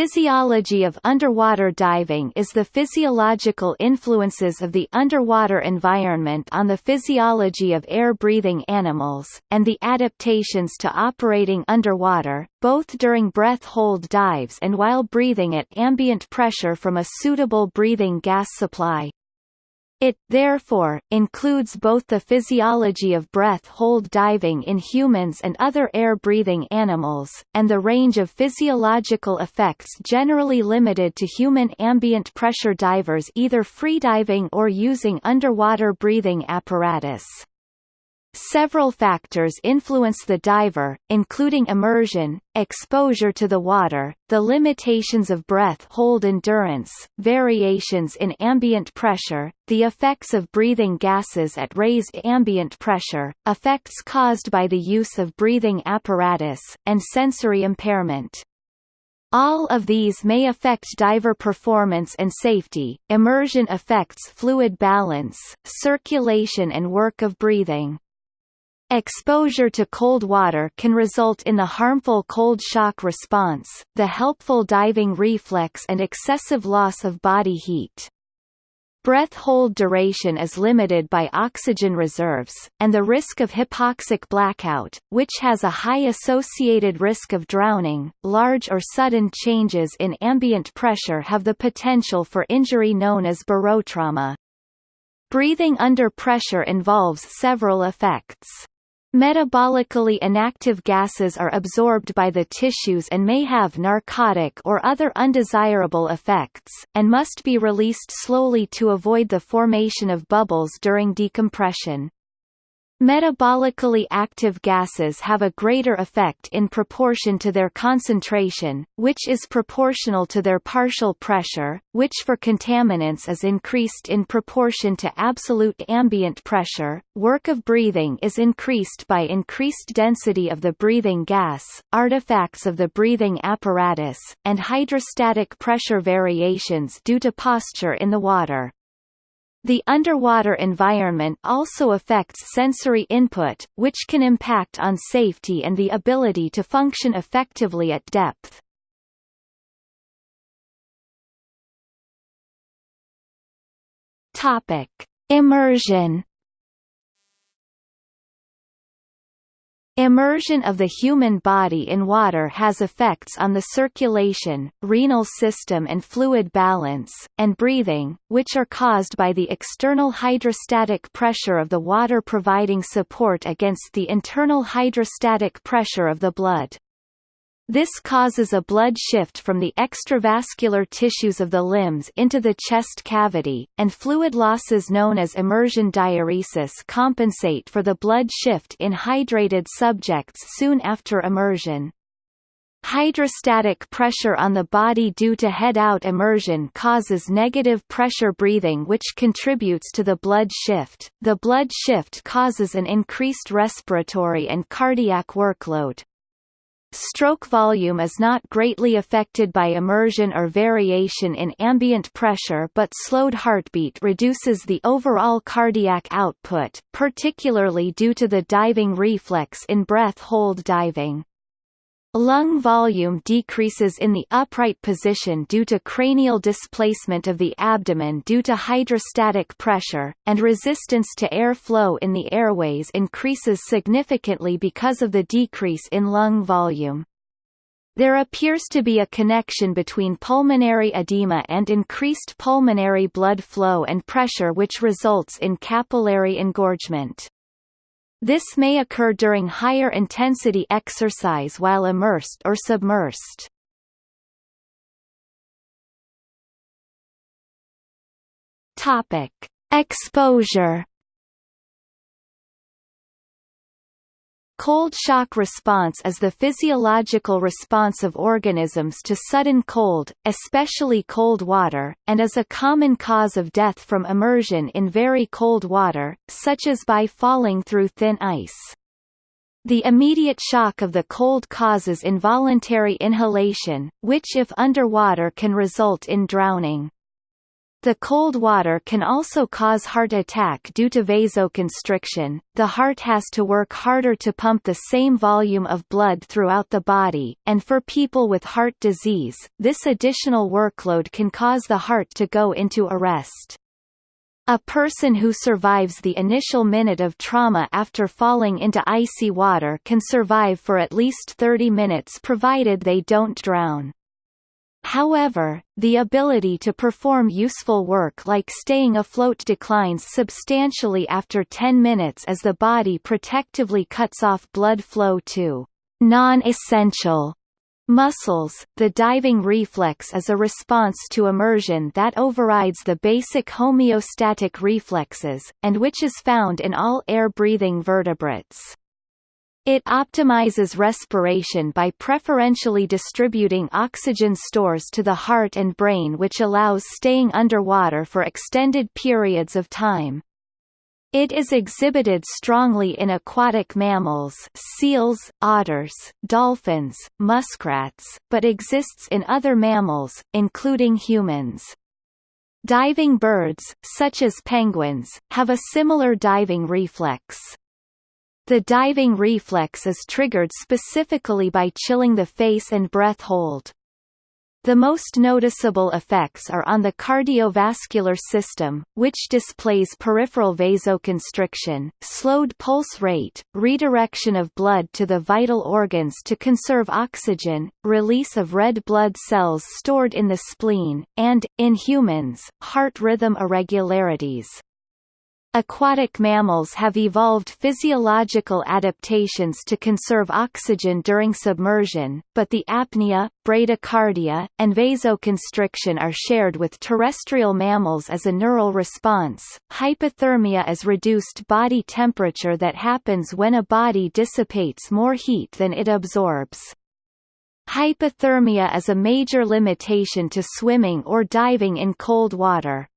physiology of underwater diving is the physiological influences of the underwater environment on the physiology of air-breathing animals, and the adaptations to operating underwater, both during breath-hold dives and while breathing at ambient pressure from a suitable breathing gas supply. It, therefore, includes both the physiology of breath-hold diving in humans and other air-breathing animals, and the range of physiological effects generally limited to human ambient pressure divers either freediving or using underwater breathing apparatus. Several factors influence the diver, including immersion, exposure to the water, the limitations of breath hold endurance, variations in ambient pressure, the effects of breathing gases at raised ambient pressure, effects caused by the use of breathing apparatus, and sensory impairment. All of these may affect diver performance and safety. Immersion affects fluid balance, circulation and work of breathing. Exposure to cold water can result in the harmful cold shock response, the helpful diving reflex and excessive loss of body heat. Breath hold duration is limited by oxygen reserves, and the risk of hypoxic blackout, which has a high associated risk of drowning. Large or sudden changes in ambient pressure have the potential for injury known as barotrauma. Breathing under pressure involves several effects. Metabolically inactive gases are absorbed by the tissues and may have narcotic or other undesirable effects, and must be released slowly to avoid the formation of bubbles during decompression. Metabolically active gases have a greater effect in proportion to their concentration, which is proportional to their partial pressure, which for contaminants is increased in proportion to absolute ambient pressure. Work of breathing is increased by increased density of the breathing gas, artifacts of the breathing apparatus, and hydrostatic pressure variations due to posture in the water. The underwater environment also affects sensory input, which can impact on safety and the ability to function effectively at depth. Topic: Immersion Immersion of the human body in water has effects on the circulation, renal system and fluid balance, and breathing, which are caused by the external hydrostatic pressure of the water providing support against the internal hydrostatic pressure of the blood. This causes a blood shift from the extravascular tissues of the limbs into the chest cavity, and fluid losses known as immersion diuresis compensate for the blood shift in hydrated subjects soon after immersion. Hydrostatic pressure on the body due to head-out immersion causes negative pressure breathing which contributes to the blood shift. The blood shift causes an increased respiratory and cardiac workload, Stroke volume is not greatly affected by immersion or variation in ambient pressure but slowed heartbeat reduces the overall cardiac output, particularly due to the diving reflex in breath-hold diving. Lung volume decreases in the upright position due to cranial displacement of the abdomen due to hydrostatic pressure, and resistance to air flow in the airways increases significantly because of the decrease in lung volume. There appears to be a connection between pulmonary edema and increased pulmonary blood flow and pressure which results in capillary engorgement. This may occur during higher intensity exercise while immersed or submersed. Topic: Exposure Cold shock response is the physiological response of organisms to sudden cold, especially cold water, and is a common cause of death from immersion in very cold water, such as by falling through thin ice. The immediate shock of the cold causes involuntary inhalation, which if underwater can result in drowning. The cold water can also cause heart attack due to vasoconstriction. The heart has to work harder to pump the same volume of blood throughout the body, and for people with heart disease, this additional workload can cause the heart to go into arrest. A person who survives the initial minute of trauma after falling into icy water can survive for at least 30 minutes provided they don't drown. However, the ability to perform useful work like staying afloat declines substantially after 10 minutes as the body protectively cuts off blood flow to non-essential muscles. The diving reflex is a response to immersion that overrides the basic homeostatic reflexes, and which is found in all air-breathing vertebrates. It optimizes respiration by preferentially distributing oxygen stores to the heart and brain which allows staying underwater for extended periods of time. It is exhibited strongly in aquatic mammals seals, otters, dolphins, muskrats, but exists in other mammals, including humans. Diving birds, such as penguins, have a similar diving reflex. The diving reflex is triggered specifically by chilling the face and breath hold. The most noticeable effects are on the cardiovascular system, which displays peripheral vasoconstriction, slowed pulse rate, redirection of blood to the vital organs to conserve oxygen, release of red blood cells stored in the spleen, and, in humans, heart rhythm irregularities. Aquatic mammals have evolved physiological adaptations to conserve oxygen during submersion, but the apnea, bradycardia, and vasoconstriction are shared with terrestrial mammals as a neural response. Hypothermia is reduced body temperature that happens when a body dissipates more heat than it absorbs. Hypothermia is a major limitation to swimming or diving in cold water.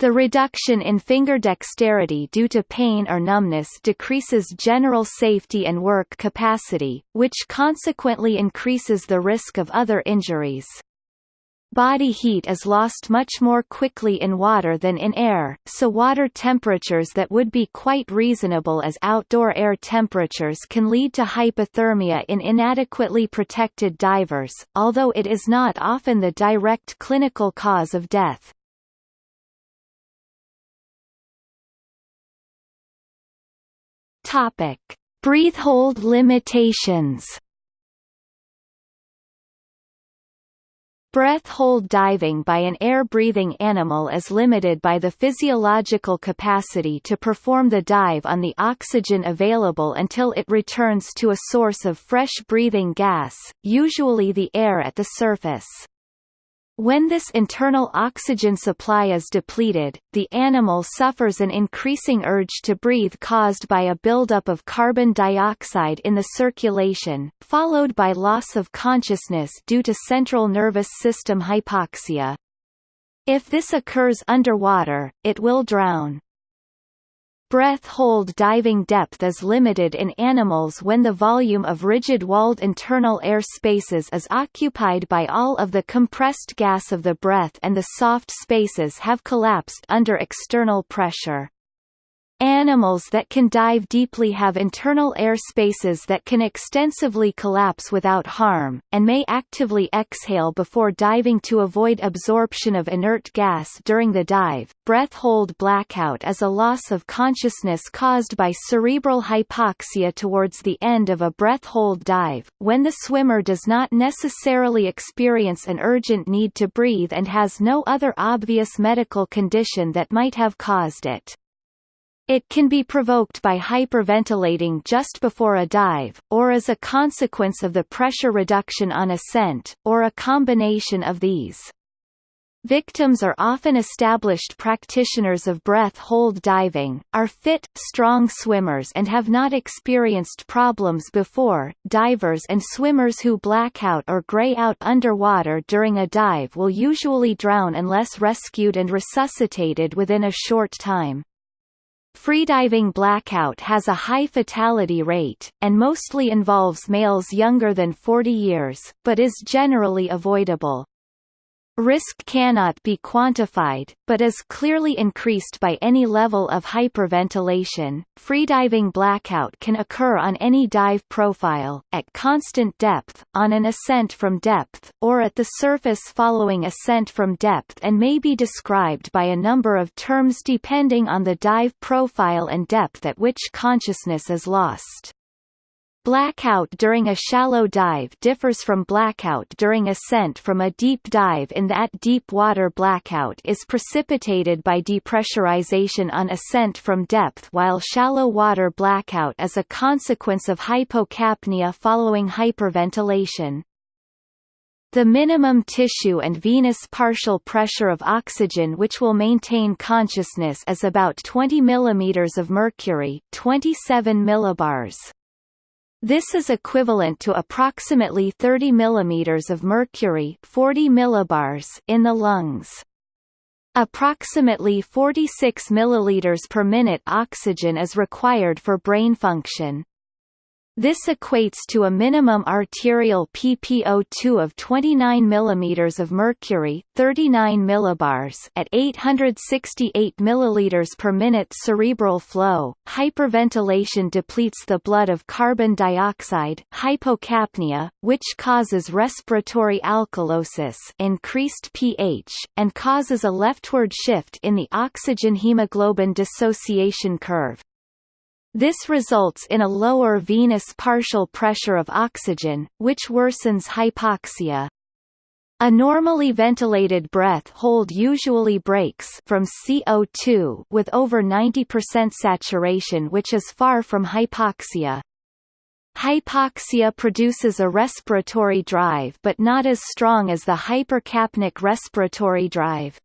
The reduction in finger dexterity due to pain or numbness decreases general safety and work capacity, which consequently increases the risk of other injuries. Body heat is lost much more quickly in water than in air, so water temperatures that would be quite reasonable as outdoor air temperatures can lead to hypothermia in inadequately protected divers, although it is not often the direct clinical cause of death. Topic: Breathe hold limitations. Breath hold diving by an air-breathing animal is limited by the physiological capacity to perform the dive on the oxygen available until it returns to a source of fresh breathing gas, usually the air at the surface. When this internal oxygen supply is depleted, the animal suffers an increasing urge to breathe caused by a buildup of carbon dioxide in the circulation, followed by loss of consciousness due to central nervous system hypoxia. If this occurs underwater, it will drown. Breath hold diving depth is limited in animals when the volume of rigid-walled internal air spaces is occupied by all of the compressed gas of the breath and the soft spaces have collapsed under external pressure. Animals that can dive deeply have internal air spaces that can extensively collapse without harm, and may actively exhale before diving to avoid absorption of inert gas during the dive. Breath hold blackout is a loss of consciousness caused by cerebral hypoxia towards the end of a breath hold dive, when the swimmer does not necessarily experience an urgent need to breathe and has no other obvious medical condition that might have caused it. It can be provoked by hyperventilating just before a dive, or as a consequence of the pressure reduction on ascent, or a combination of these. Victims are often established practitioners of breath hold diving, are fit, strong swimmers and have not experienced problems before. Divers and swimmers who black out or gray out underwater during a dive will usually drown unless rescued and resuscitated within a short time. Freediving blackout has a high fatality rate, and mostly involves males younger than 40 years, but is generally avoidable. Risk cannot be quantified, but is clearly increased by any level of hyperventilation. Freediving blackout can occur on any dive profile, at constant depth, on an ascent from depth, or at the surface following ascent from depth and may be described by a number of terms depending on the dive profile and depth at which consciousness is lost. Blackout during a shallow dive differs from blackout during ascent from a deep dive in that deep water blackout is precipitated by depressurization on ascent from depth while shallow water blackout is a consequence of hypocapnia following hyperventilation. The minimum tissue and venous partial pressure of oxygen which will maintain consciousness is about 20 mm of mercury 27 millibars. This is equivalent to approximately 30 mm of mercury 40 millibars in the lungs. Approximately 46 milliliters per minute oxygen is required for brain function. This equates to a minimum arterial PPO2 of 29 mm of mercury, 39 millibars at 868 milliliters per minute cerebral flow. Hyperventilation depletes the blood of carbon dioxide, hypocapnia, which causes respiratory alkalosis, increased pH, and causes a leftward shift in the oxygen hemoglobin dissociation curve. This results in a lower venous partial pressure of oxygen, which worsens hypoxia. A normally ventilated breath hold usually breaks from CO2 with over 90% saturation which is far from hypoxia. Hypoxia produces a respiratory drive but not as strong as the hypercapnic respiratory drive.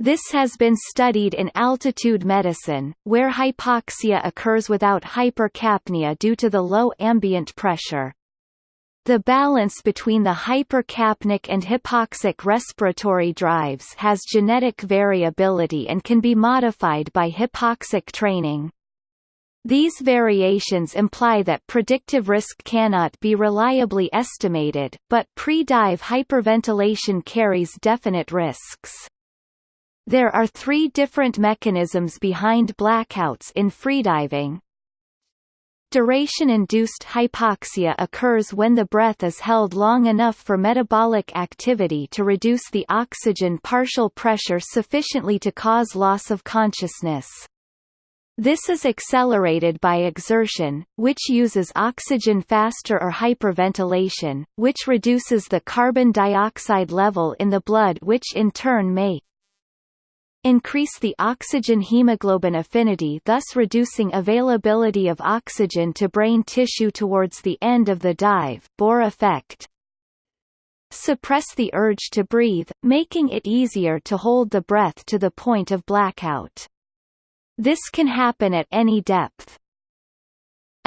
This has been studied in altitude medicine, where hypoxia occurs without hypercapnia due to the low ambient pressure. The balance between the hypercapnic and hypoxic respiratory drives has genetic variability and can be modified by hypoxic training. These variations imply that predictive risk cannot be reliably estimated, but pre-dive hyperventilation carries definite risks. There are three different mechanisms behind blackouts in freediving. Duration-induced hypoxia occurs when the breath is held long enough for metabolic activity to reduce the oxygen partial pressure sufficiently to cause loss of consciousness. This is accelerated by exertion, which uses oxygen faster or hyperventilation, which reduces the carbon dioxide level in the blood which in turn may increase the oxygen hemoglobin affinity thus reducing availability of oxygen to brain tissue towards the end of the dive Bohr effect suppress the urge to breathe, making it easier to hold the breath to the point of blackout. This can happen at any depth.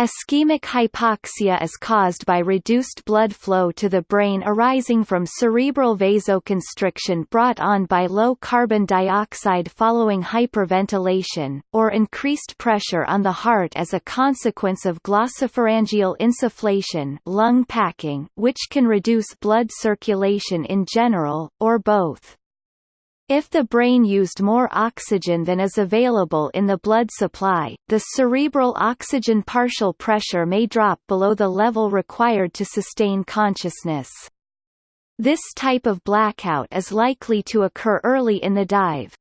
Ischemic hypoxia is caused by reduced blood flow to the brain arising from cerebral vasoconstriction brought on by low carbon dioxide following hyperventilation, or increased pressure on the heart as a consequence of glossopharyngeal insufflation lung packing, which can reduce blood circulation in general, or both. If the brain used more oxygen than is available in the blood supply, the cerebral oxygen partial pressure may drop below the level required to sustain consciousness. This type of blackout is likely to occur early in the dive.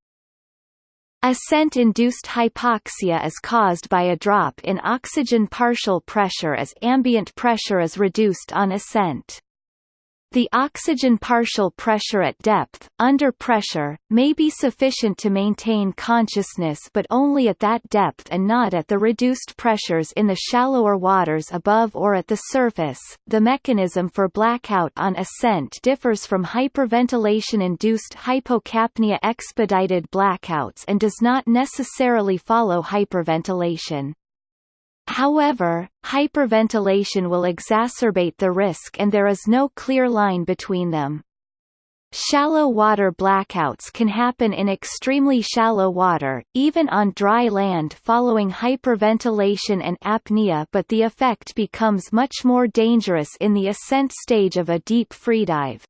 Ascent-induced hypoxia is caused by a drop in oxygen partial pressure as ambient pressure is reduced on ascent. The oxygen partial pressure at depth, under pressure, may be sufficient to maintain consciousness but only at that depth and not at the reduced pressures in the shallower waters above or at the surface. The mechanism for blackout on ascent differs from hyperventilation-induced hypocapnia expedited blackouts and does not necessarily follow hyperventilation. However, hyperventilation will exacerbate the risk and there is no clear line between them. Shallow water blackouts can happen in extremely shallow water, even on dry land following hyperventilation and apnea but the effect becomes much more dangerous in the ascent stage of a deep freedive.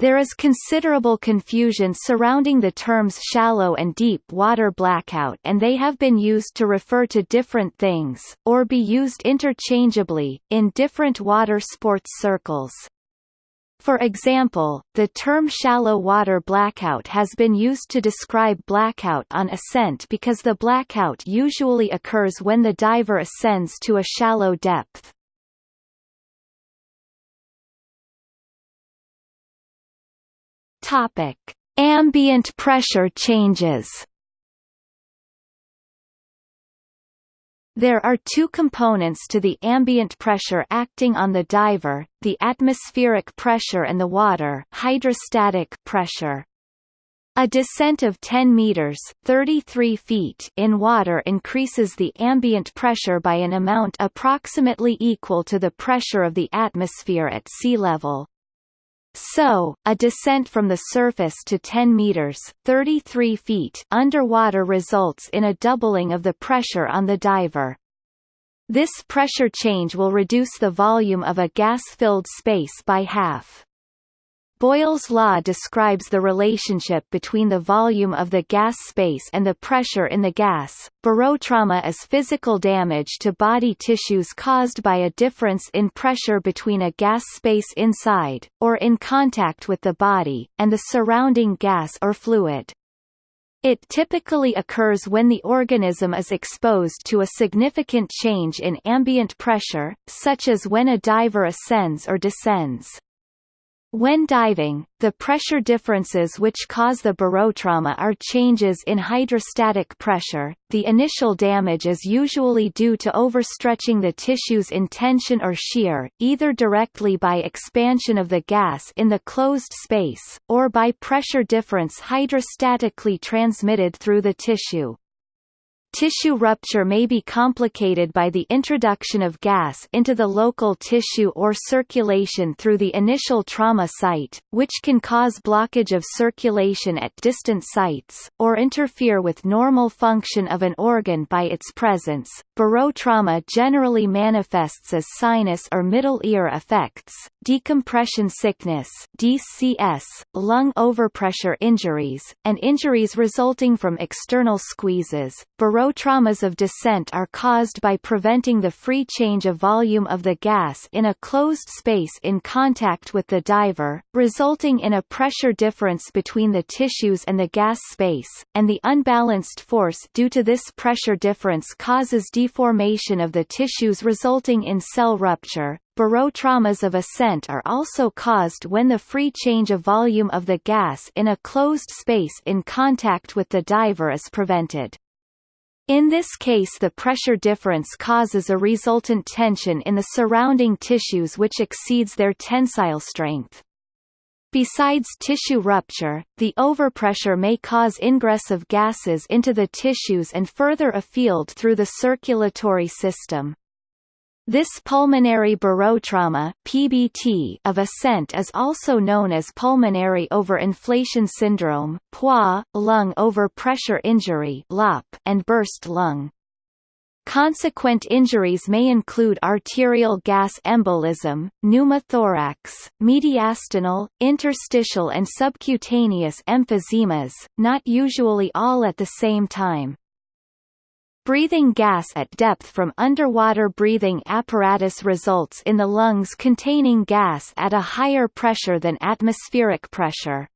There is considerable confusion surrounding the terms shallow and deep water blackout and they have been used to refer to different things, or be used interchangeably, in different water sports circles. For example, the term shallow water blackout has been used to describe blackout on ascent because the blackout usually occurs when the diver ascends to a shallow depth. Topic: Ambient pressure changes. There are two components to the ambient pressure acting on the diver, the atmospheric pressure and the water hydrostatic pressure. A descent of 10 meters 33 feet in water increases the ambient pressure by an amount approximately equal to the pressure of the atmosphere at sea level. So, a descent from the surface to 10 meters 33 feet underwater results in a doubling of the pressure on the diver. This pressure change will reduce the volume of a gas-filled space by half. Boyle's law describes the relationship between the volume of the gas space and the pressure in the gas. Barotrauma is physical damage to body tissues caused by a difference in pressure between a gas space inside, or in contact with the body, and the surrounding gas or fluid. It typically occurs when the organism is exposed to a significant change in ambient pressure, such as when a diver ascends or descends. When diving, the pressure differences which cause the barotrauma are changes in hydrostatic pressure. The initial damage is usually due to overstretching the tissues in tension or shear, either directly by expansion of the gas in the closed space, or by pressure difference hydrostatically transmitted through the tissue. Tissue rupture may be complicated by the introduction of gas into the local tissue or circulation through the initial trauma site, which can cause blockage of circulation at distant sites, or interfere with normal function of an organ by its presence. Barotrauma generally manifests as sinus or middle ear effects, decompression sickness DCS, lung overpressure injuries, and injuries resulting from external squeezes. Barotraumas of descent are caused by preventing the free change of volume of the gas in a closed space in contact with the diver, resulting in a pressure difference between the tissues and the gas space, and the unbalanced force due to this pressure difference causes deformation of the tissues resulting in cell rupture, Barotraumas of ascent are also caused when the free change of volume of the gas in a closed space in contact with the diver is prevented. In this case the pressure difference causes a resultant tension in the surrounding tissues which exceeds their tensile strength. Besides tissue rupture, the overpressure may cause ingress of gases into the tissues and further afield through the circulatory system. This pulmonary barotrauma (PBT) of ascent is also known as pulmonary overinflation syndrome (POI), lung overpressure injury (LOP), and burst lung. Consequent injuries may include arterial gas embolism, pneumothorax, mediastinal, interstitial and subcutaneous emphysemas, not usually all at the same time. Breathing gas at depth from underwater breathing apparatus results in the lungs containing gas at a higher pressure than atmospheric pressure.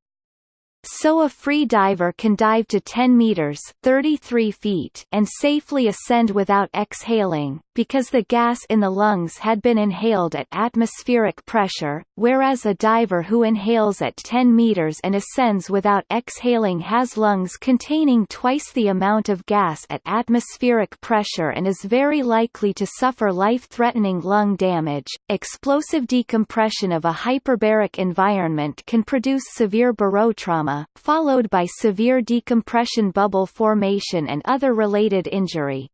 So a free diver can dive to 10 meters 33 feet and safely ascend without exhaling, because the gas in the lungs had been inhaled at atmospheric pressure, whereas a diver who inhales at 10 meters and ascends without exhaling has lungs containing twice the amount of gas at atmospheric pressure and is very likely to suffer life-threatening lung damage. Explosive decompression of a hyperbaric environment can produce severe barotrauma, followed by severe decompression bubble formation and other related injury.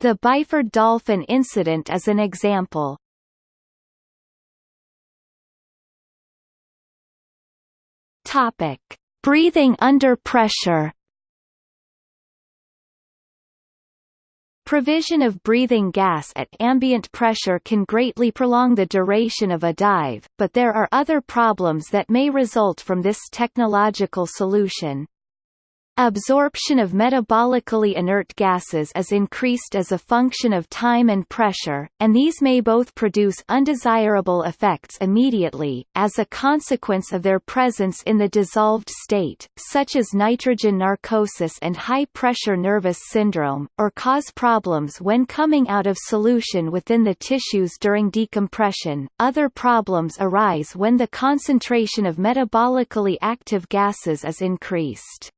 The Byford Dolphin incident is an example. Topic: Breathing under pressure. Provision of breathing gas at ambient pressure can greatly prolong the duration of a dive, but there are other problems that may result from this technological solution. Absorption of metabolically inert gases is increased as a function of time and pressure, and these may both produce undesirable effects immediately, as a consequence of their presence in the dissolved state, such as nitrogen narcosis and high-pressure nervous syndrome, or cause problems when coming out of solution within the tissues during decompression. Other problems arise when the concentration of metabolically active gases is increased.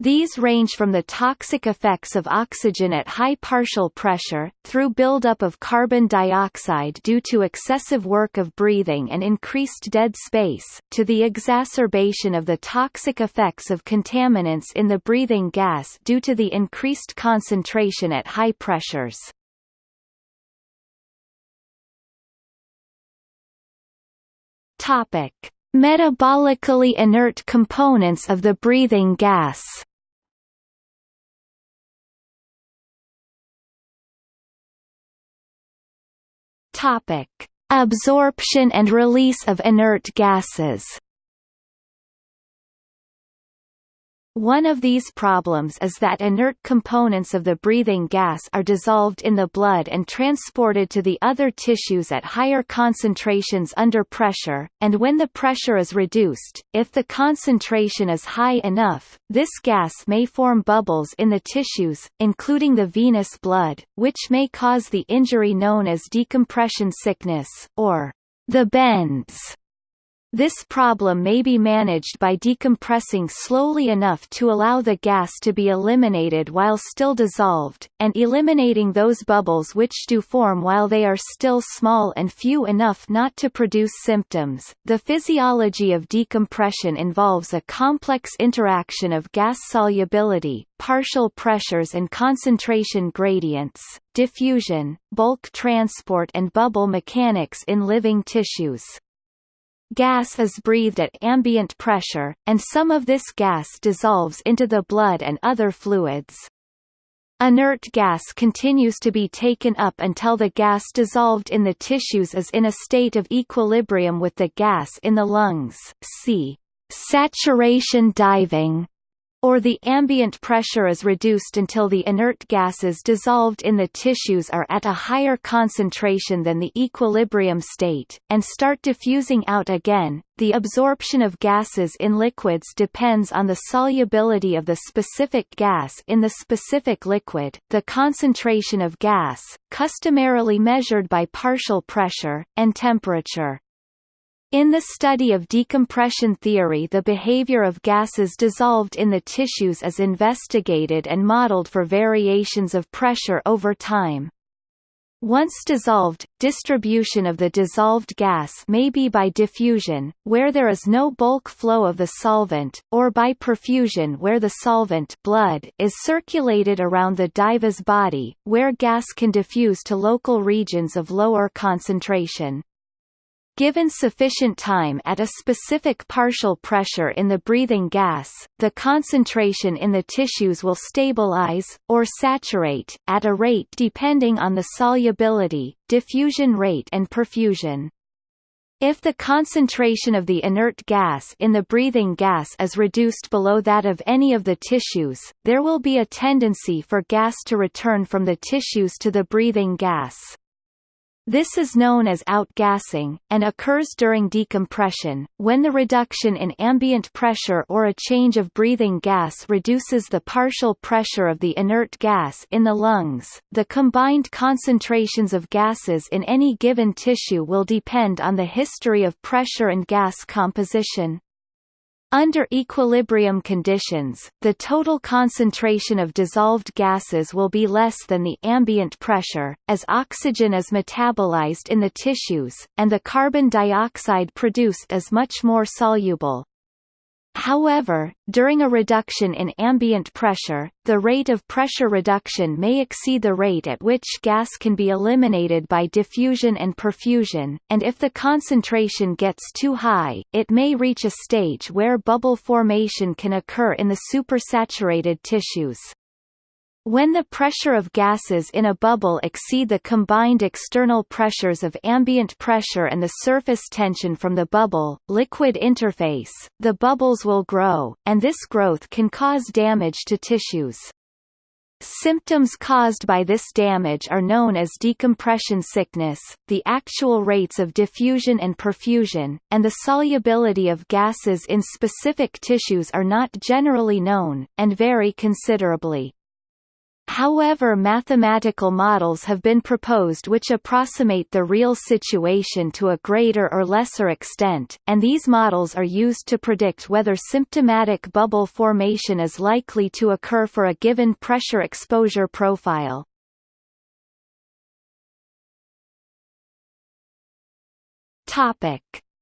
These range from the toxic effects of oxygen at high partial pressure, through buildup of carbon dioxide due to excessive work of breathing and increased dead space, to the exacerbation of the toxic effects of contaminants in the breathing gas due to the increased concentration at high pressures. Topic. Metabolically inert components of the breathing gas Topic: Absorption and release of inert gases. One of these problems is that inert components of the breathing gas are dissolved in the blood and transported to the other tissues at higher concentrations under pressure, and when the pressure is reduced, if the concentration is high enough, this gas may form bubbles in the tissues, including the venous blood, which may cause the injury known as decompression sickness, or the bends. This problem may be managed by decompressing slowly enough to allow the gas to be eliminated while still dissolved, and eliminating those bubbles which do form while they are still small and few enough not to produce symptoms. The physiology of decompression involves a complex interaction of gas solubility, partial pressures and concentration gradients, diffusion, bulk transport and bubble mechanics in living tissues. Gas is breathed at ambient pressure, and some of this gas dissolves into the blood and other fluids. Inert gas continues to be taken up until the gas dissolved in the tissues is in a state of equilibrium with the gas in the lungs. See saturation diving or the ambient pressure is reduced until the inert gases dissolved in the tissues are at a higher concentration than the equilibrium state, and start diffusing out again. The absorption of gases in liquids depends on the solubility of the specific gas in the specific liquid, the concentration of gas, customarily measured by partial pressure, and temperature. In the study of decompression theory the behavior of gases dissolved in the tissues is investigated and modeled for variations of pressure over time. Once dissolved, distribution of the dissolved gas may be by diffusion, where there is no bulk flow of the solvent, or by perfusion where the solvent blood is circulated around the dive's body, where gas can diffuse to local regions of lower concentration. Given sufficient time at a specific partial pressure in the breathing gas, the concentration in the tissues will stabilize, or saturate, at a rate depending on the solubility, diffusion rate and perfusion. If the concentration of the inert gas in the breathing gas is reduced below that of any of the tissues, there will be a tendency for gas to return from the tissues to the breathing gas. This is known as outgassing, and occurs during decompression, when the reduction in ambient pressure or a change of breathing gas reduces the partial pressure of the inert gas in the lungs. The combined concentrations of gases in any given tissue will depend on the history of pressure and gas composition. Under equilibrium conditions, the total concentration of dissolved gases will be less than the ambient pressure, as oxygen is metabolized in the tissues, and the carbon dioxide produced is much more soluble. However, during a reduction in ambient pressure, the rate of pressure reduction may exceed the rate at which gas can be eliminated by diffusion and perfusion, and if the concentration gets too high, it may reach a stage where bubble formation can occur in the supersaturated tissues. When the pressure of gases in a bubble exceed the combined external pressures of ambient pressure and the surface tension from the bubble-liquid interface, the bubbles will grow, and this growth can cause damage to tissues. Symptoms caused by this damage are known as decompression sickness, the actual rates of diffusion and perfusion, and the solubility of gases in specific tissues are not generally known, and vary considerably. However mathematical models have been proposed which approximate the real situation to a greater or lesser extent, and these models are used to predict whether symptomatic bubble formation is likely to occur for a given pressure exposure profile.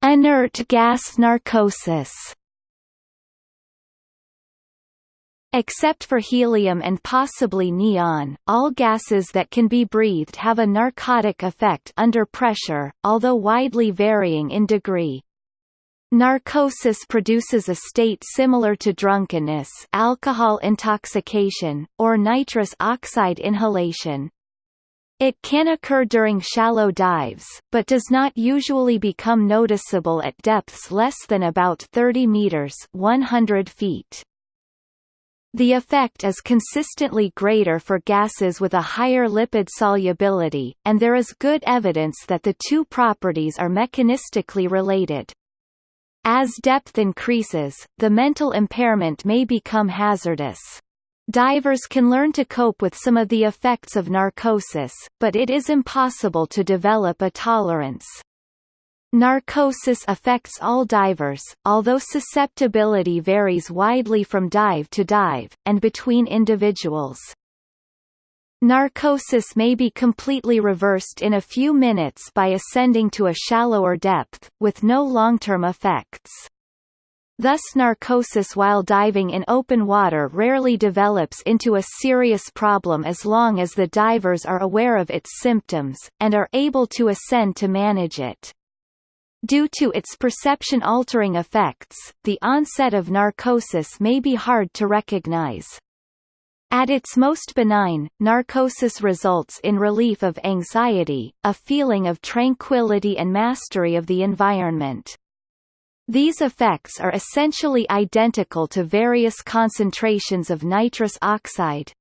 Inert gas narcosis Except for helium and possibly neon, all gases that can be breathed have a narcotic effect under pressure, although widely varying in degree. Narcosis produces a state similar to drunkenness alcohol intoxication, or nitrous oxide inhalation. It can occur during shallow dives, but does not usually become noticeable at depths less than about 30 meters 100 feet. The effect is consistently greater for gases with a higher lipid solubility, and there is good evidence that the two properties are mechanistically related. As depth increases, the mental impairment may become hazardous. Divers can learn to cope with some of the effects of narcosis, but it is impossible to develop a tolerance. Narcosis affects all divers, although susceptibility varies widely from dive to dive, and between individuals. Narcosis may be completely reversed in a few minutes by ascending to a shallower depth, with no long-term effects. Thus narcosis while diving in open water rarely develops into a serious problem as long as the divers are aware of its symptoms, and are able to ascend to manage it. Due to its perception-altering effects, the onset of narcosis may be hard to recognize. At its most benign, narcosis results in relief of anxiety, a feeling of tranquility and mastery of the environment. These effects are essentially identical to various concentrations of nitrous oxide,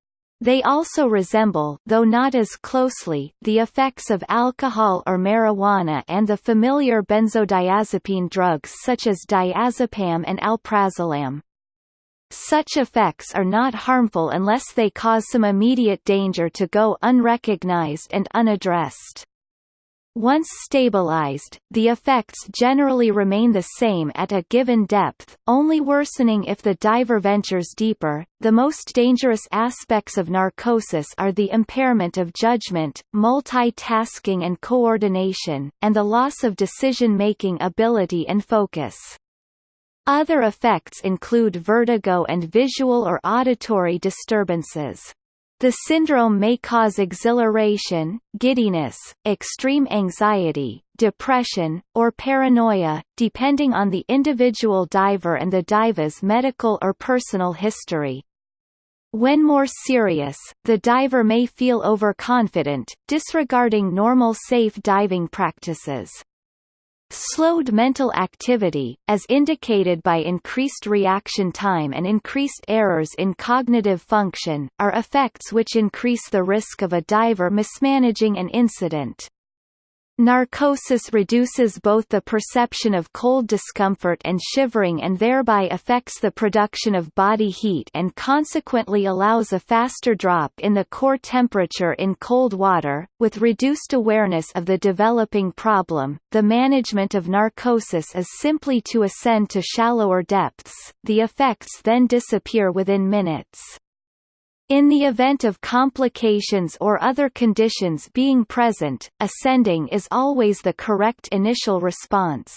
they also resemble though not as closely the effects of alcohol or marijuana and the familiar benzodiazepine drugs such as diazepam and alprazolam. Such effects are not harmful unless they cause some immediate danger to go unrecognized and unaddressed. Once stabilized, the effects generally remain the same at a given depth, only worsening if the diver ventures deeper. The most dangerous aspects of narcosis are the impairment of judgment, multitasking and coordination, and the loss of decision-making ability and focus. Other effects include vertigo and visual or auditory disturbances. The syndrome may cause exhilaration, giddiness, extreme anxiety, depression, or paranoia, depending on the individual diver and the diver's medical or personal history. When more serious, the diver may feel overconfident, disregarding normal safe diving practices. Slowed mental activity, as indicated by increased reaction time and increased errors in cognitive function, are effects which increase the risk of a diver mismanaging an incident. Narcosis reduces both the perception of cold discomfort and shivering and thereby affects the production of body heat and consequently allows a faster drop in the core temperature in cold water. With reduced awareness of the developing problem, the management of narcosis is simply to ascend to shallower depths, the effects then disappear within minutes. In the event of complications or other conditions being present, ascending is always the correct initial response.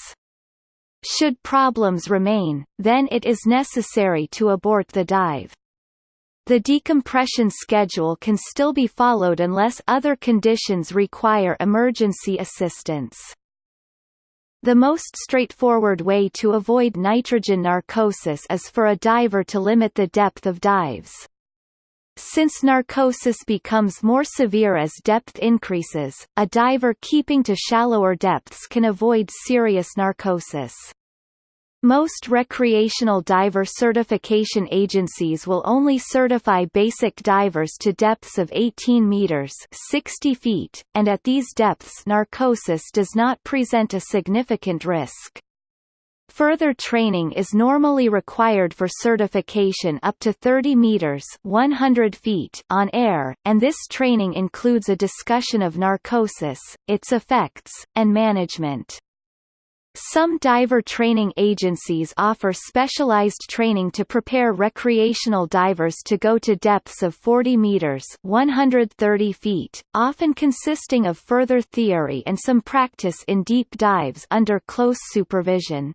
Should problems remain, then it is necessary to abort the dive. The decompression schedule can still be followed unless other conditions require emergency assistance. The most straightforward way to avoid nitrogen narcosis is for a diver to limit the depth of dives. Since narcosis becomes more severe as depth increases, a diver keeping to shallower depths can avoid serious narcosis. Most recreational diver certification agencies will only certify basic divers to depths of 18 meters 60 feet, and at these depths narcosis does not present a significant risk. Further training is normally required for certification up to 30 meters 100 feet on air, and this training includes a discussion of narcosis, its effects, and management. Some diver training agencies offer specialized training to prepare recreational divers to go to depths of 40 meters 130 feet, often consisting of further theory and some practice in deep dives under close supervision.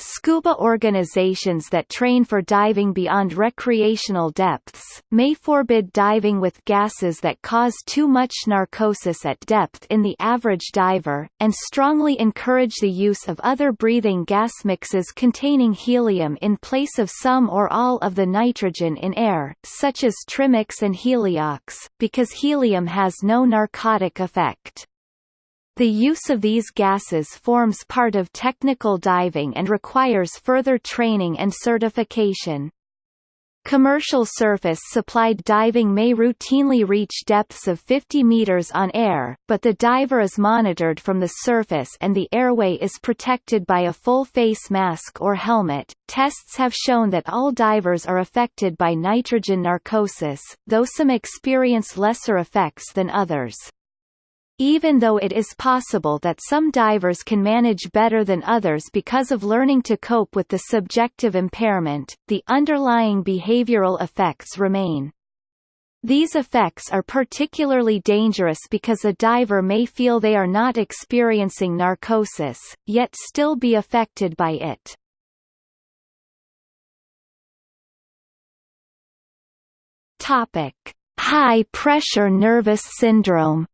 Scuba organizations that train for diving beyond recreational depths, may forbid diving with gases that cause too much narcosis at depth in the average diver, and strongly encourage the use of other breathing gas mixes containing helium in place of some or all of the nitrogen in air, such as Trimix and Heliox, because helium has no narcotic effect. The use of these gases forms part of technical diving and requires further training and certification. Commercial surface-supplied diving may routinely reach depths of 50 meters on air, but the diver is monitored from the surface and the airway is protected by a full face mask or helmet. Tests have shown that all divers are affected by nitrogen narcosis, though some experience lesser effects than others. Even though it is possible that some divers can manage better than others because of learning to cope with the subjective impairment, the underlying behavioral effects remain. These effects are particularly dangerous because a diver may feel they are not experiencing narcosis, yet still be affected by it. Topic: High pressure nervous syndrome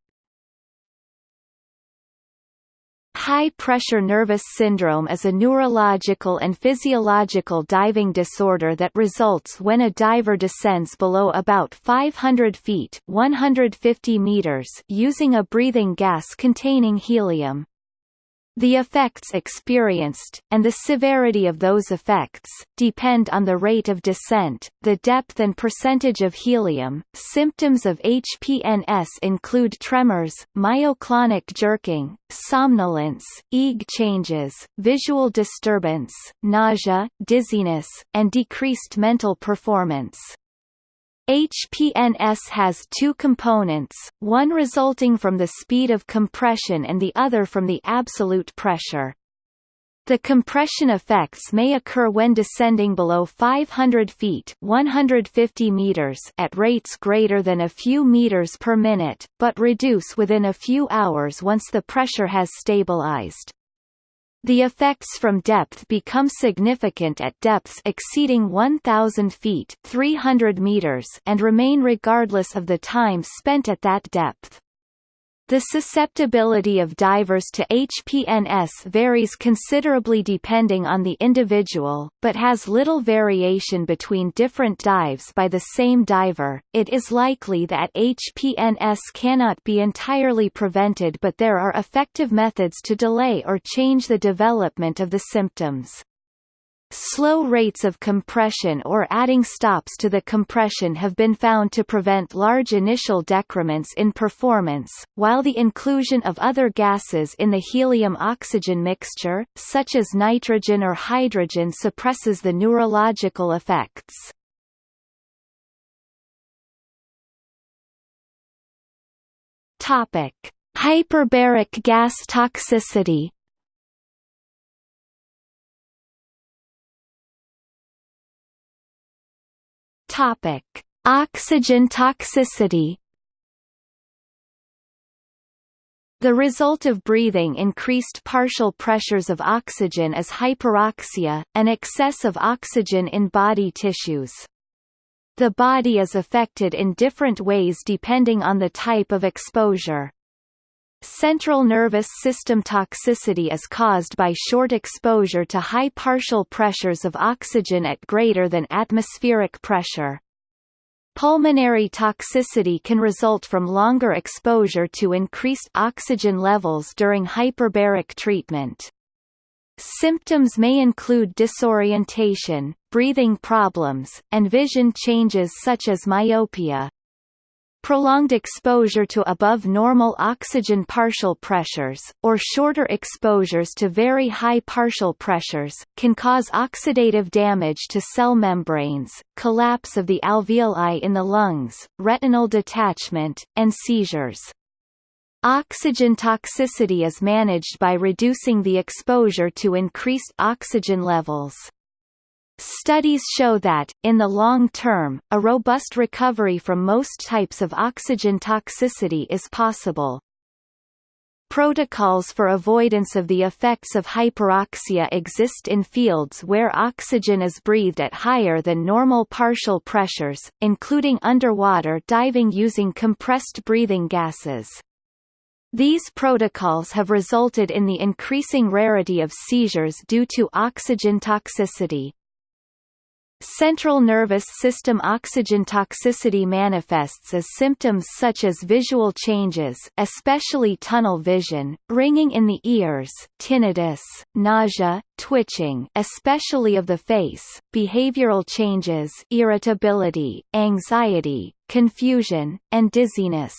High-pressure nervous syndrome is a neurological and physiological diving disorder that results when a diver descends below about 500 feet 150 meters using a breathing gas containing helium. The effects experienced, and the severity of those effects, depend on the rate of descent, the depth and percentage of helium. Symptoms of HPNS include tremors, myoclonic jerking, somnolence, EEG changes, visual disturbance, nausea, dizziness, and decreased mental performance. HPNS has two components, one resulting from the speed of compression and the other from the absolute pressure. The compression effects may occur when descending below 500 feet 150 meters at rates greater than a few meters per minute, but reduce within a few hours once the pressure has stabilized. The effects from depth become significant at depths exceeding 1,000 feet 300 meters and remain regardless of the time spent at that depth. The susceptibility of divers to HPNS varies considerably depending on the individual, but has little variation between different dives by the same diver. It is likely that HPNS cannot be entirely prevented, but there are effective methods to delay or change the development of the symptoms. Slow rates of compression or adding stops to the compression have been found to prevent large initial decrements in performance, while the inclusion of other gases in the helium-oxygen mixture, such as nitrogen or hydrogen suppresses the neurological effects. Hyperbaric gas toxicity Topic: Oxygen toxicity. The result of breathing increased partial pressures of oxygen is hyperoxia, an excess of oxygen in body tissues. The body is affected in different ways depending on the type of exposure. Central nervous system toxicity is caused by short exposure to high partial pressures of oxygen at greater than atmospheric pressure. Pulmonary toxicity can result from longer exposure to increased oxygen levels during hyperbaric treatment. Symptoms may include disorientation, breathing problems, and vision changes such as myopia. Prolonged exposure to above normal oxygen partial pressures, or shorter exposures to very high partial pressures, can cause oxidative damage to cell membranes, collapse of the alveoli in the lungs, retinal detachment, and seizures. Oxygen toxicity is managed by reducing the exposure to increased oxygen levels. Studies show that, in the long term, a robust recovery from most types of oxygen toxicity is possible. Protocols for avoidance of the effects of hyperoxia exist in fields where oxygen is breathed at higher than normal partial pressures, including underwater diving using compressed breathing gases. These protocols have resulted in the increasing rarity of seizures due to oxygen toxicity. Central nervous system oxygen toxicity manifests as symptoms such as visual changes especially tunnel vision, ringing in the ears, tinnitus, nausea, twitching especially of the face, behavioral changes irritability, anxiety, confusion, and dizziness.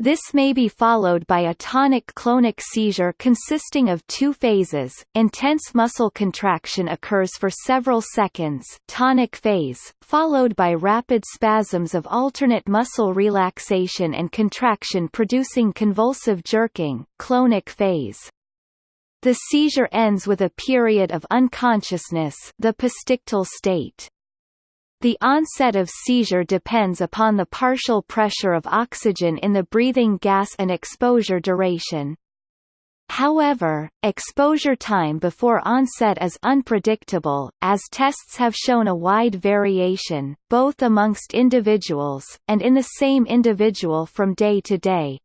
This may be followed by a tonic-clonic seizure consisting of two phases. Intense muscle contraction occurs for several seconds tonic phase, followed by rapid spasms of alternate muscle relaxation and contraction producing convulsive jerking clonic phase. The seizure ends with a period of unconsciousness the postictal state. The onset of seizure depends upon the partial pressure of oxygen in the breathing gas and exposure duration. However, exposure time before onset is unpredictable, as tests have shown a wide variation, both amongst individuals, and in the same individual from day to day.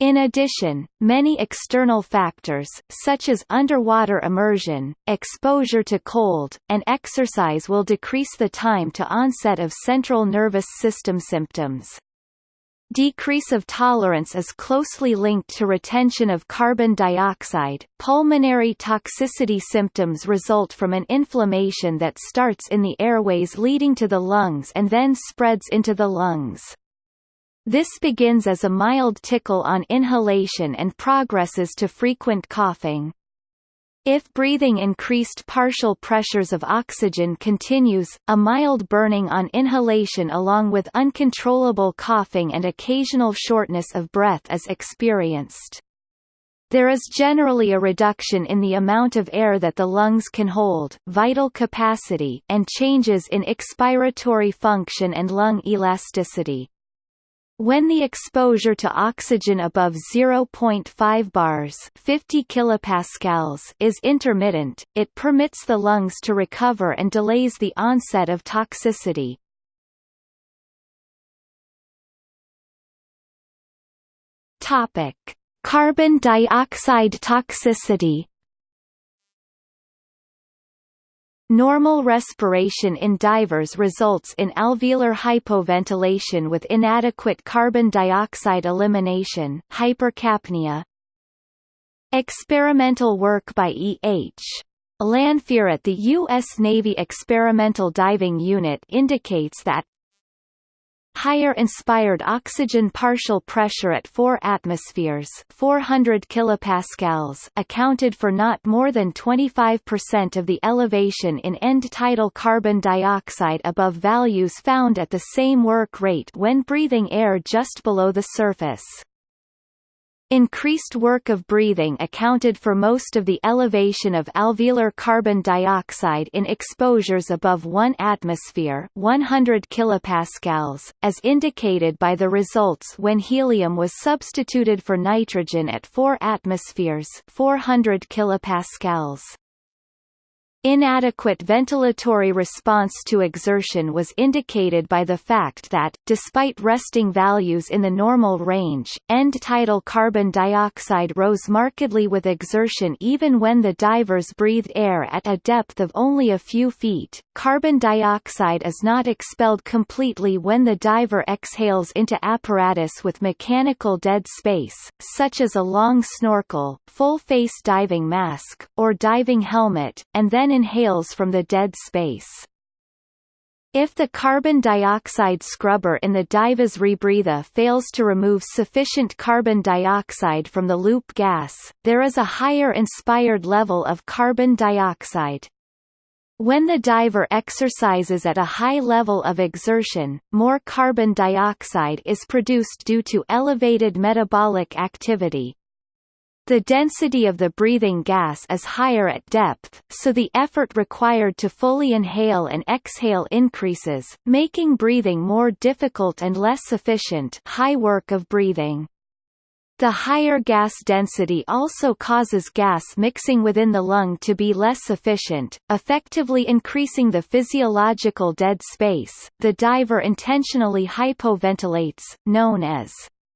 In addition, many external factors, such as underwater immersion, exposure to cold, and exercise will decrease the time to onset of central nervous system symptoms. Decrease of tolerance is closely linked to retention of carbon dioxide. Pulmonary toxicity symptoms result from an inflammation that starts in the airways leading to the lungs and then spreads into the lungs. This begins as a mild tickle on inhalation and progresses to frequent coughing. If breathing increased partial pressures of oxygen continues, a mild burning on inhalation along with uncontrollable coughing and occasional shortness of breath is experienced. There is generally a reduction in the amount of air that the lungs can hold vital capacity and changes in expiratory function and lung elasticity. When the exposure to oxygen above 0.5 bars 50 kilopascals is intermittent, it permits the lungs to recover and delays the onset of toxicity. Carbon dioxide toxicity Normal respiration in divers results in alveolar hypoventilation with inadequate carbon dioxide elimination hypercapnia. Experimental work by E. H. Lanphier at the U.S. Navy Experimental Diving Unit indicates that higher inspired oxygen partial pressure at 4 atmospheres 400 kilopascals accounted for not more than 25% of the elevation in end tidal carbon dioxide above values found at the same work rate when breathing air just below the surface. Increased work of breathing accounted for most of the elevation of alveolar carbon dioxide in exposures above 1 atmosphere 100 kilopascals, as indicated by the results when helium was substituted for nitrogen at 4 atmospheres 400 kilopascals. Inadequate ventilatory response to exertion was indicated by the fact that, despite resting values in the normal range, end-tidal carbon dioxide rose markedly with exertion even when the divers breathed air at a depth of only a few feet. Carbon dioxide is not expelled completely when the diver exhales into apparatus with mechanical dead space, such as a long snorkel, full-face diving mask, or diving helmet, and then inhales from the dead space. If the carbon dioxide scrubber in the diver's rebreather fails to remove sufficient carbon dioxide from the loop gas, there is a higher inspired level of carbon dioxide. When the diver exercises at a high level of exertion, more carbon dioxide is produced due to elevated metabolic activity, the density of the breathing gas is higher at depth, so the effort required to fully inhale and exhale increases, making breathing more difficult and less efficient high work of breathing. The higher gas density also causes gas mixing within the lung to be less efficient, effectively increasing the physiological dead space. The diver intentionally hypoventilates, known as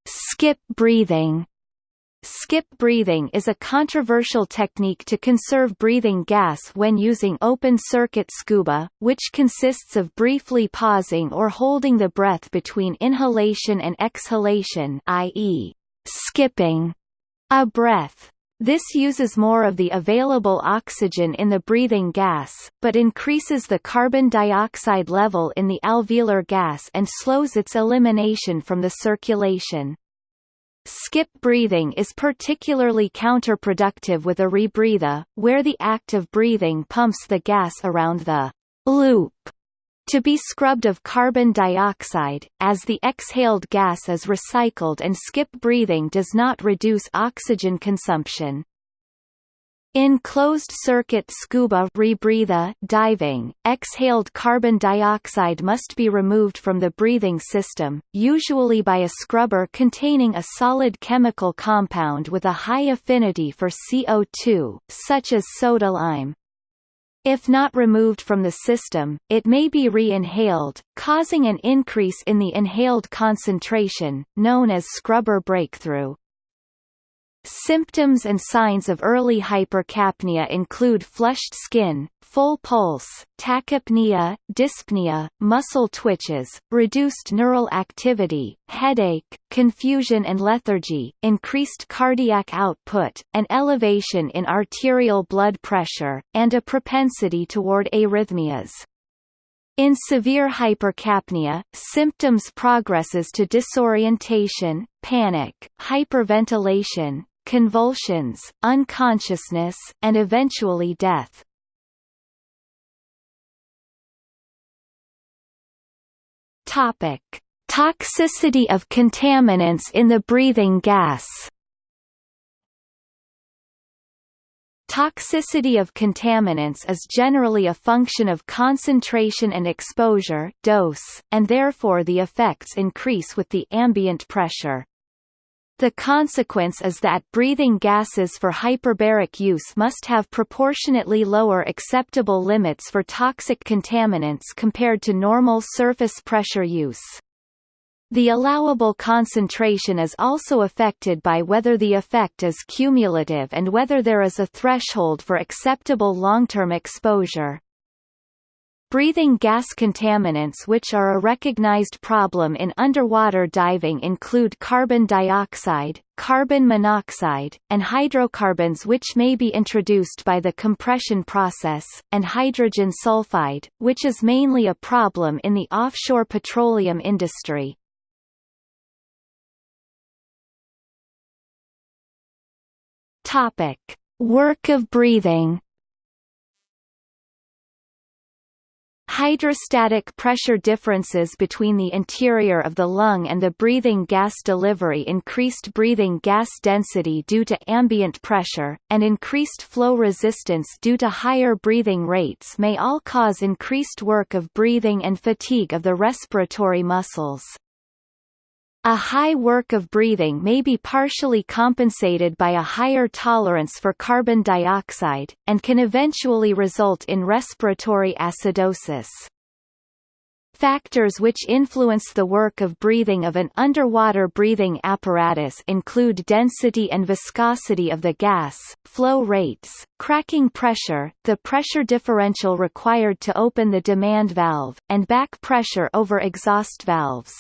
skip breathing Skip breathing is a controversial technique to conserve breathing gas when using open-circuit scuba, which consists of briefly pausing or holding the breath between inhalation and exhalation i.e., skipping a breath. This uses more of the available oxygen in the breathing gas, but increases the carbon dioxide level in the alveolar gas and slows its elimination from the circulation. Skip breathing is particularly counterproductive with a rebreather, where the act of breathing pumps the gas around the loop to be scrubbed of carbon dioxide, as the exhaled gas is recycled and skip breathing does not reduce oxygen consumption. In closed-circuit scuba rebreather diving, exhaled carbon dioxide must be removed from the breathing system, usually by a scrubber containing a solid chemical compound with a high affinity for CO2, such as soda lime. If not removed from the system, it may be re-inhaled, causing an increase in the inhaled concentration, known as scrubber breakthrough. Symptoms and signs of early hypercapnia include flushed skin, full pulse, tachypnea, dyspnea, muscle twitches, reduced neural activity, headache, confusion and lethargy, increased cardiac output, an elevation in arterial blood pressure, and a propensity toward arrhythmias. In severe hypercapnia, symptoms progresses to disorientation, panic, hyperventilation, convulsions, unconsciousness, and eventually death. Topic: Toxicity of contaminants in the breathing gas. Toxicity of contaminants is generally a function of concentration and exposure dose, and therefore the effects increase with the ambient pressure. The consequence is that breathing gases for hyperbaric use must have proportionately lower acceptable limits for toxic contaminants compared to normal surface pressure use. The allowable concentration is also affected by whether the effect is cumulative and whether there is a threshold for acceptable long-term exposure. Breathing gas contaminants which are a recognized problem in underwater diving include carbon dioxide, carbon monoxide, and hydrocarbons which may be introduced by the compression process, and hydrogen sulfide, which is mainly a problem in the offshore petroleum industry. Work of breathing Hydrostatic pressure differences between the interior of the lung and the breathing gas delivery increased breathing gas density due to ambient pressure, and increased flow resistance due to higher breathing rates may all cause increased work of breathing and fatigue of the respiratory muscles. A high work of breathing may be partially compensated by a higher tolerance for carbon dioxide, and can eventually result in respiratory acidosis. Factors which influence the work of breathing of an underwater breathing apparatus include density and viscosity of the gas, flow rates, cracking pressure, the pressure differential required to open the demand valve, and back pressure over exhaust valves.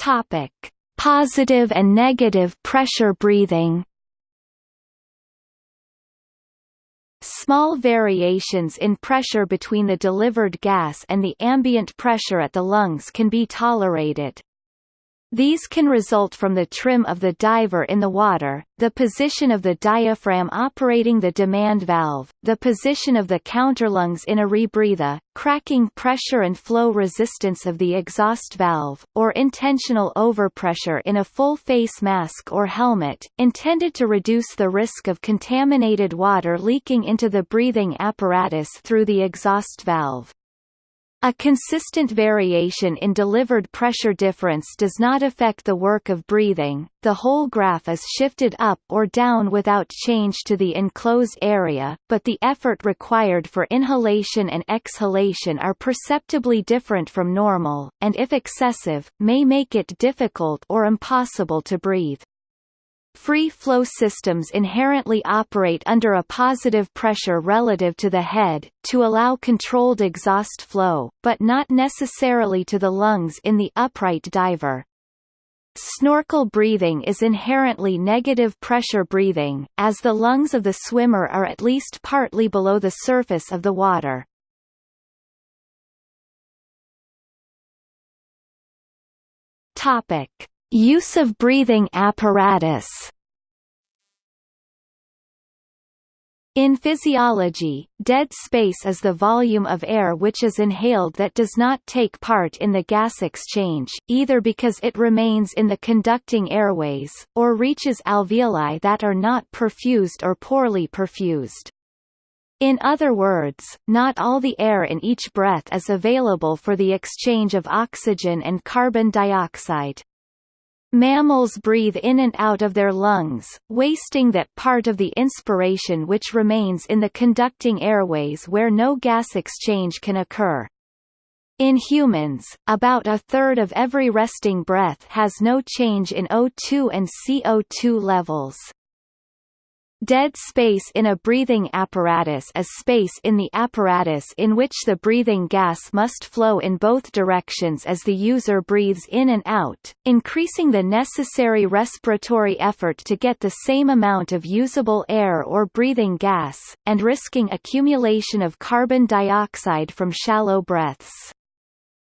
Topic: Positive and negative pressure breathing. Small variations in pressure between the delivered gas and the ambient pressure at the lungs can be tolerated. These can result from the trim of the diver in the water, the position of the diaphragm operating the demand valve, the position of the counterlungs in a rebreather, cracking pressure and flow resistance of the exhaust valve, or intentional overpressure in a full face mask or helmet, intended to reduce the risk of contaminated water leaking into the breathing apparatus through the exhaust valve. A consistent variation in delivered pressure difference does not affect the work of breathing, the whole graph is shifted up or down without change to the enclosed area, but the effort required for inhalation and exhalation are perceptibly different from normal, and if excessive, may make it difficult or impossible to breathe. Free-flow systems inherently operate under a positive pressure relative to the head, to allow controlled exhaust flow, but not necessarily to the lungs in the upright diver. Snorkel breathing is inherently negative pressure breathing, as the lungs of the swimmer are at least partly below the surface of the water. Topic. Use of breathing apparatus In physiology, dead space is the volume of air which is inhaled that does not take part in the gas exchange, either because it remains in the conducting airways, or reaches alveoli that are not perfused or poorly perfused. In other words, not all the air in each breath is available for the exchange of oxygen and carbon dioxide. Mammals breathe in and out of their lungs, wasting that part of the inspiration which remains in the conducting airways where no gas exchange can occur. In humans, about a third of every resting breath has no change in O2 and CO2 levels. Dead space in a breathing apparatus is space in the apparatus in which the breathing gas must flow in both directions as the user breathes in and out, increasing the necessary respiratory effort to get the same amount of usable air or breathing gas, and risking accumulation of carbon dioxide from shallow breaths.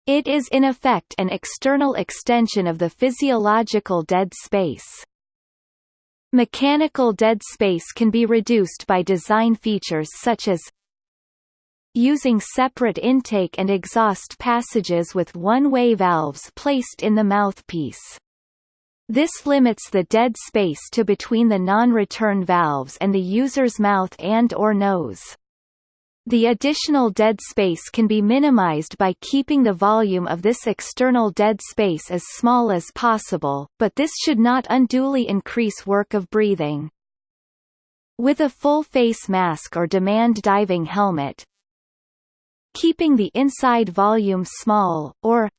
It is in effect an external extension of the physiological dead space. Mechanical dead space can be reduced by design features such as using separate intake and exhaust passages with one-way valves placed in the mouthpiece. This limits the dead space to between the non-return valves and the user's mouth and or nose. The additional dead space can be minimized by keeping the volume of this external dead space as small as possible, but this should not unduly increase work of breathing. With a full face mask or demand diving helmet, keeping the inside volume small, or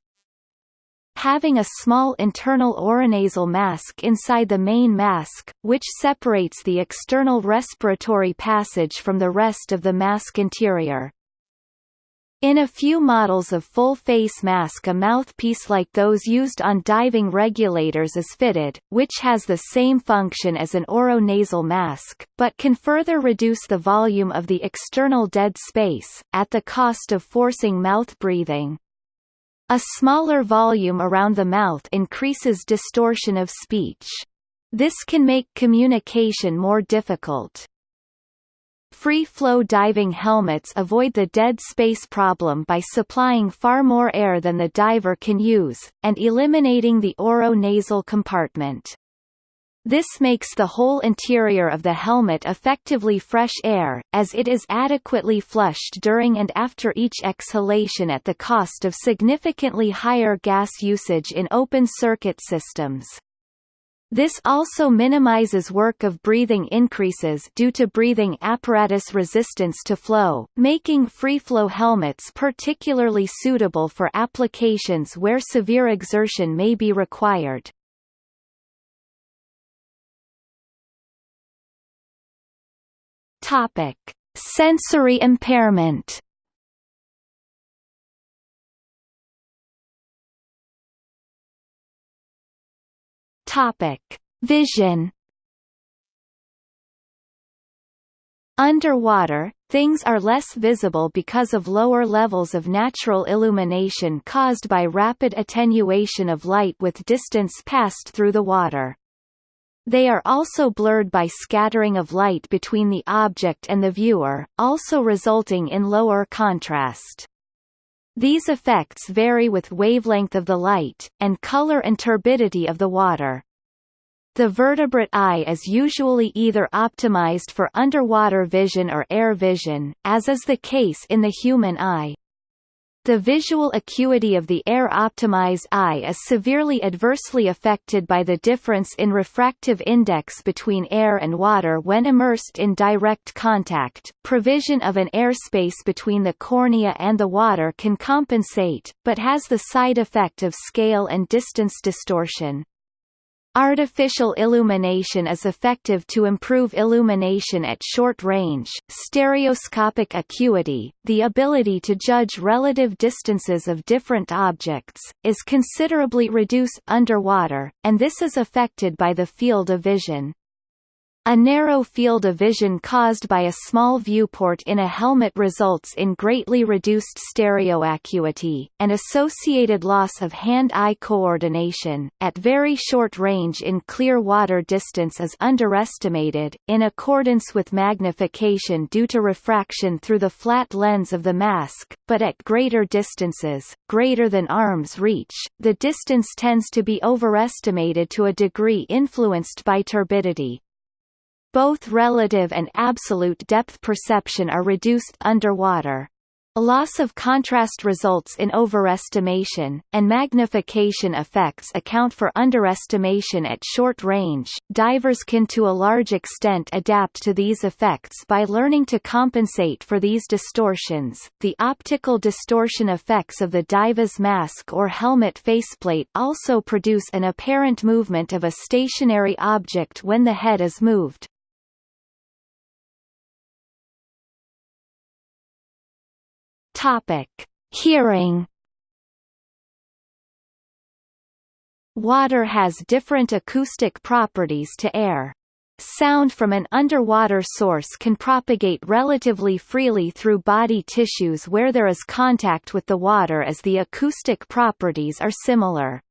having a small internal oronasal mask inside the main mask, which separates the external respiratory passage from the rest of the mask interior. In a few models of full-face mask a mouthpiece like those used on diving regulators is fitted, which has the same function as an oronasal mask, but can further reduce the volume of the external dead space, at the cost of forcing mouth breathing. A smaller volume around the mouth increases distortion of speech. This can make communication more difficult. Free-flow diving helmets avoid the dead space problem by supplying far more air than the diver can use, and eliminating the oro-nasal compartment. This makes the whole interior of the helmet effectively fresh air, as it is adequately flushed during and after each exhalation at the cost of significantly higher gas usage in open-circuit systems. This also minimizes work of breathing increases due to breathing apparatus resistance to flow, making free-flow helmets particularly suitable for applications where severe exertion may be required. Topic: Sensory impairment. Topic: Vision. Underwater, things are less visible because of lower levels of natural illumination caused by rapid attenuation of light with distance passed through the water. They are also blurred by scattering of light between the object and the viewer, also resulting in lower contrast. These effects vary with wavelength of the light, and color and turbidity of the water. The vertebrate eye is usually either optimized for underwater vision or air vision, as is the case in the human eye. The visual acuity of the air-optimized eye is severely adversely affected by the difference in refractive index between air and water when immersed in direct contact. Provision of an airspace between the cornea and the water can compensate, but has the side effect of scale and distance distortion. Artificial illumination is effective to improve illumination at short range. Stereoscopic acuity, the ability to judge relative distances of different objects, is considerably reduced underwater, and this is affected by the field of vision. A narrow field of vision caused by a small viewport in a helmet results in greatly reduced stereoacuity, and associated loss of hand-eye coordination, at very short range in clear water distance is underestimated, in accordance with magnification due to refraction through the flat lens of the mask, but at greater distances, greater than arm's reach, the distance tends to be overestimated to a degree influenced by turbidity. Both relative and absolute depth perception are reduced underwater. A loss of contrast results in overestimation, and magnification effects account for underestimation at short range. Divers can to a large extent adapt to these effects by learning to compensate for these distortions. The optical distortion effects of the diver's mask or helmet faceplate also produce an apparent movement of a stationary object when the head is moved. Topic: Hearing. Water has different acoustic properties to air. Sound from an underwater source can propagate relatively freely through body tissues where there is contact with the water as the acoustic properties are similar.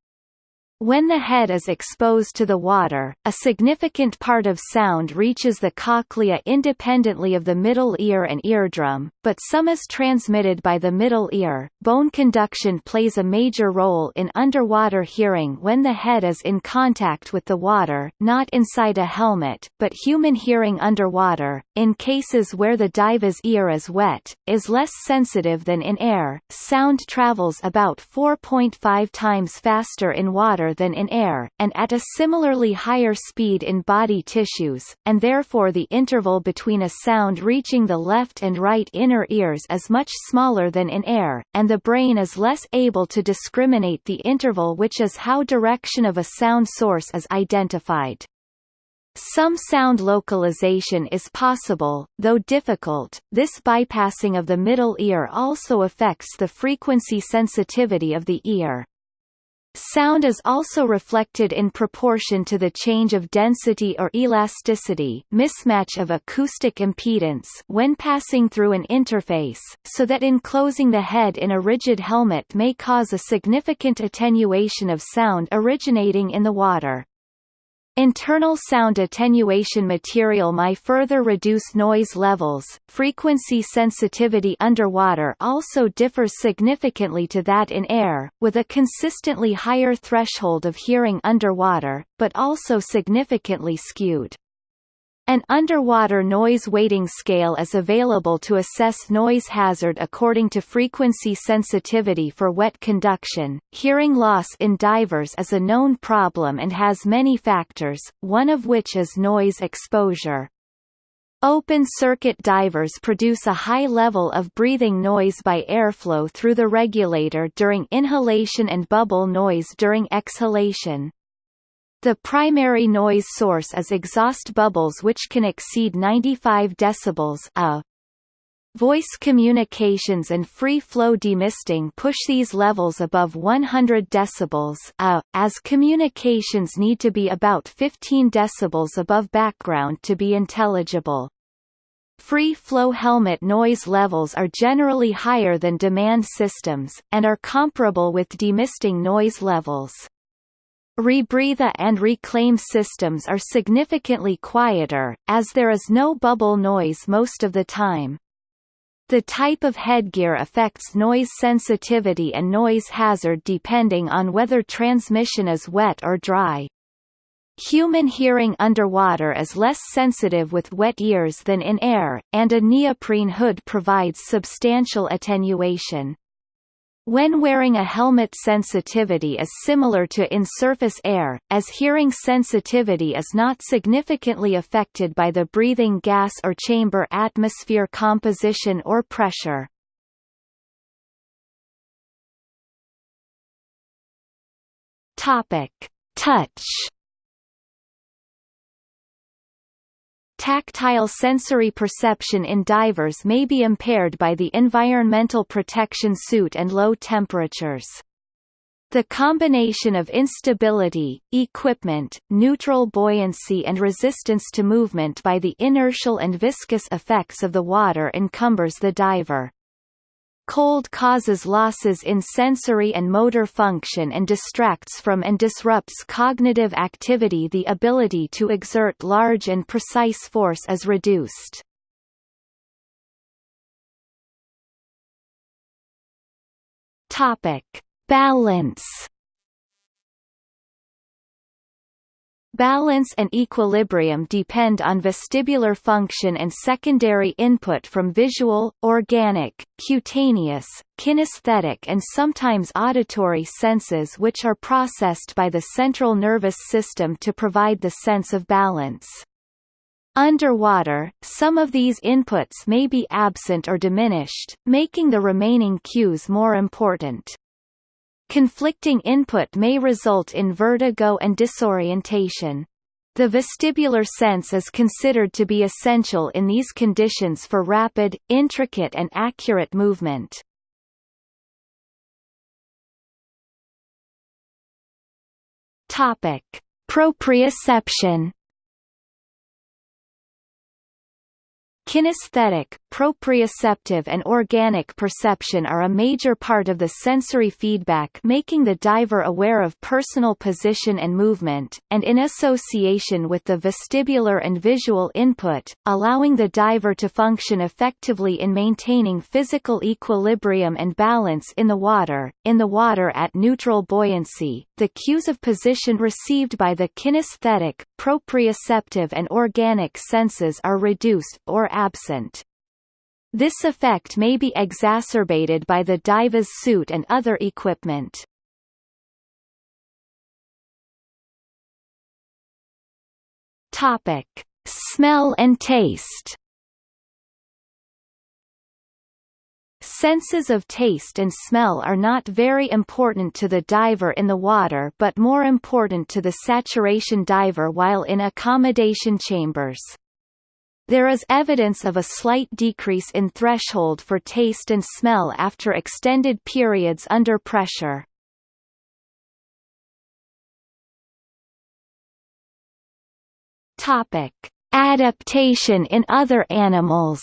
When the head is exposed to the water, a significant part of sound reaches the cochlea independently of the middle ear and eardrum, but some is transmitted by the middle ear. Bone conduction plays a major role in underwater hearing when the head is in contact with the water, not inside a helmet, but human hearing underwater, in cases where the diver's ear is wet, is less sensitive than in air. Sound travels about 4.5 times faster in water than in air, and at a similarly higher speed in body tissues, and therefore the interval between a sound reaching the left and right inner ears is much smaller than in air, and the brain is less able to discriminate the interval which is how direction of a sound source is identified. Some sound localization is possible, though difficult. This bypassing of the middle ear also affects the frequency sensitivity of the ear. Sound is also reflected in proportion to the change of density or elasticity mismatch of acoustic impedance when passing through an interface, so that enclosing the head in a rigid helmet may cause a significant attenuation of sound originating in the water. Internal sound attenuation material may further reduce noise levels. Frequency sensitivity underwater also differs significantly to that in air, with a consistently higher threshold of hearing underwater, but also significantly skewed. An underwater noise weighting scale is available to assess noise hazard according to frequency sensitivity for wet conduction. Hearing loss in divers is a known problem and has many factors, one of which is noise exposure. Open-circuit divers produce a high level of breathing noise by airflow through the regulator during inhalation and bubble noise during exhalation. The primary noise source is exhaust bubbles which can exceed 95 decibels a. Voice communications and free-flow demisting push these levels above 100 decibels a, as communications need to be about 15 decibels above background to be intelligible. Free-flow helmet noise levels are generally higher than demand systems, and are comparable with demisting noise levels. Rebreathe and reclaim systems are significantly quieter, as there is no bubble noise most of the time. The type of headgear affects noise sensitivity and noise hazard depending on whether transmission is wet or dry. Human hearing underwater is less sensitive with wet ears than in air, and a neoprene hood provides substantial attenuation. When wearing a helmet sensitivity is similar to in surface air, as hearing sensitivity is not significantly affected by the breathing gas or chamber atmosphere composition or pressure. Touch Tactile sensory perception in divers may be impaired by the environmental protection suit and low temperatures. The combination of instability, equipment, neutral buoyancy and resistance to movement by the inertial and viscous effects of the water encumbers the diver. Cold causes losses in sensory and motor function and distracts from and disrupts cognitive activity the ability to exert large and precise force is reduced. Balance Balance and equilibrium depend on vestibular function and secondary input from visual, organic, cutaneous, kinesthetic and sometimes auditory senses which are processed by the central nervous system to provide the sense of balance. Underwater, some of these inputs may be absent or diminished, making the remaining cues more important. Conflicting input may result in vertigo and disorientation. The vestibular sense is considered to be essential in these conditions for rapid, intricate and accurate movement. Topic: Proprioception Kinesthetic, proprioceptive and organic perception are a major part of the sensory feedback making the diver aware of personal position and movement, and in association with the vestibular and visual input, allowing the diver to function effectively in maintaining physical equilibrium and balance in the water. In the water at neutral buoyancy, the cues of position received by the kinesthetic, proprioceptive and organic senses are reduced or absent. This effect may be exacerbated by the diver's suit and other equipment. Topic: Smell and taste. Senses of taste and smell are not very important to the diver in the water but more important to the saturation diver while in accommodation chambers. There is evidence of a slight decrease in threshold for taste and smell after extended periods under pressure. Topic: Adaptation in other animals.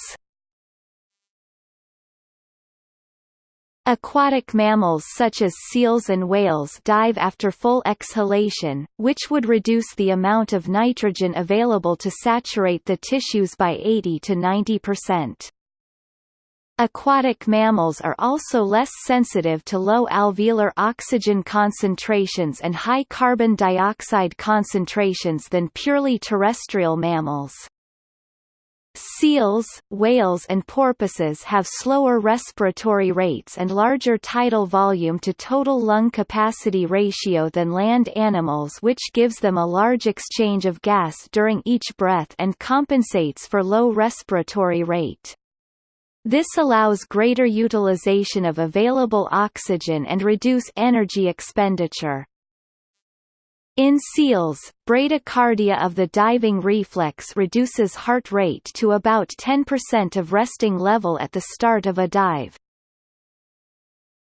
Aquatic mammals such as seals and whales dive after full exhalation, which would reduce the amount of nitrogen available to saturate the tissues by 80 to 90%. Aquatic mammals are also less sensitive to low alveolar oxygen concentrations and high carbon dioxide concentrations than purely terrestrial mammals. Seals, whales and porpoises have slower respiratory rates and larger tidal volume to total lung capacity ratio than land animals which gives them a large exchange of gas during each breath and compensates for low respiratory rate. This allows greater utilization of available oxygen and reduce energy expenditure. In seals, bradycardia of the diving reflex reduces heart rate to about 10% of resting level at the start of a dive.